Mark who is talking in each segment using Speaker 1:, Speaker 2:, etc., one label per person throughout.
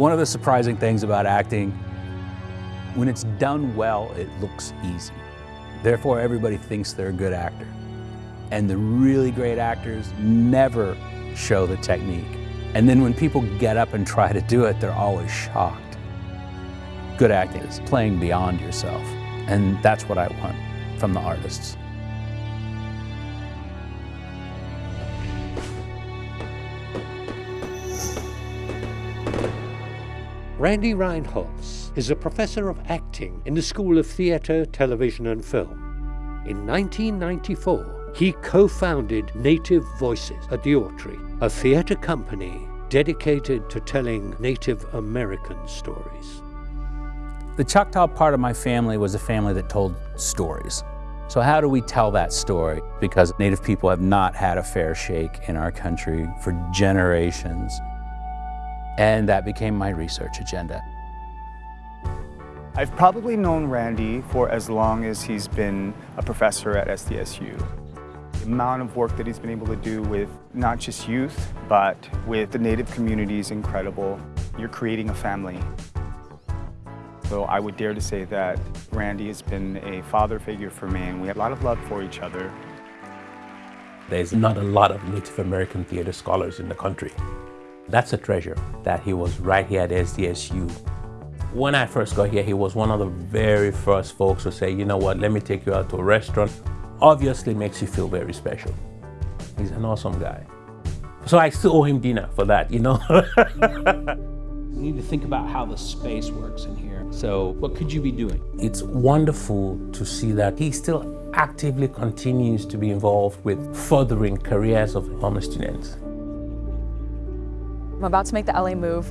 Speaker 1: One of the surprising things about acting, when it's done well, it looks easy. Therefore, everybody thinks they're a good actor. And the really great actors never show the technique. And then when people get up and try to do it, they're always shocked. Good acting is playing beyond yourself. And that's what I want from the artists.
Speaker 2: Randy Reinholz is a professor of acting in the School of Theatre, Television and Film. In 1994, he co-founded Native Voices at the Autry, a theatre company dedicated to telling Native American stories.
Speaker 1: The Choctaw part of my family was a family that told stories. So how do we tell that story? Because Native people have not had a fair shake in our country for generations. And that became my research agenda.
Speaker 3: I've probably known Randy for as long as he's been a professor at SDSU. The amount of work that he's been able to do with not just youth, but with the Native community is incredible. You're creating a family. So I would dare to say that Randy has been a father figure for me and we have a lot of love for each other.
Speaker 4: There's not a lot of Native American theater scholars in the country. That's a treasure that he was right here at SDSU. When I first got here, he was one of the very first folks to say, you know what, let me take you out to a restaurant. Obviously makes you feel very special. He's an awesome guy. So I still owe him dinner for that, you know?
Speaker 1: you need to think about how the space works in here. So what could you be doing?
Speaker 4: It's wonderful to see that he still actively continues to be involved with furthering careers of homeless students.
Speaker 5: I'm about to make the LA move.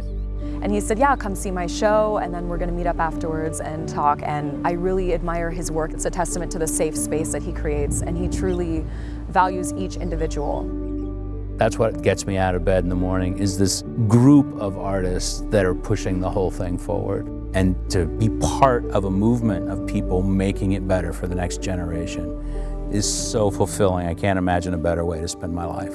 Speaker 5: And he said, yeah, come see my show, and then we're gonna meet up afterwards and talk. And I really admire his work. It's a testament to the safe space that he creates, and he truly values each individual.
Speaker 1: That's what gets me out of bed in the morning, is this group of artists that are pushing the whole thing forward. And to be part of a movement of people making it better for the next generation is so fulfilling. I can't imagine a better way to spend my life.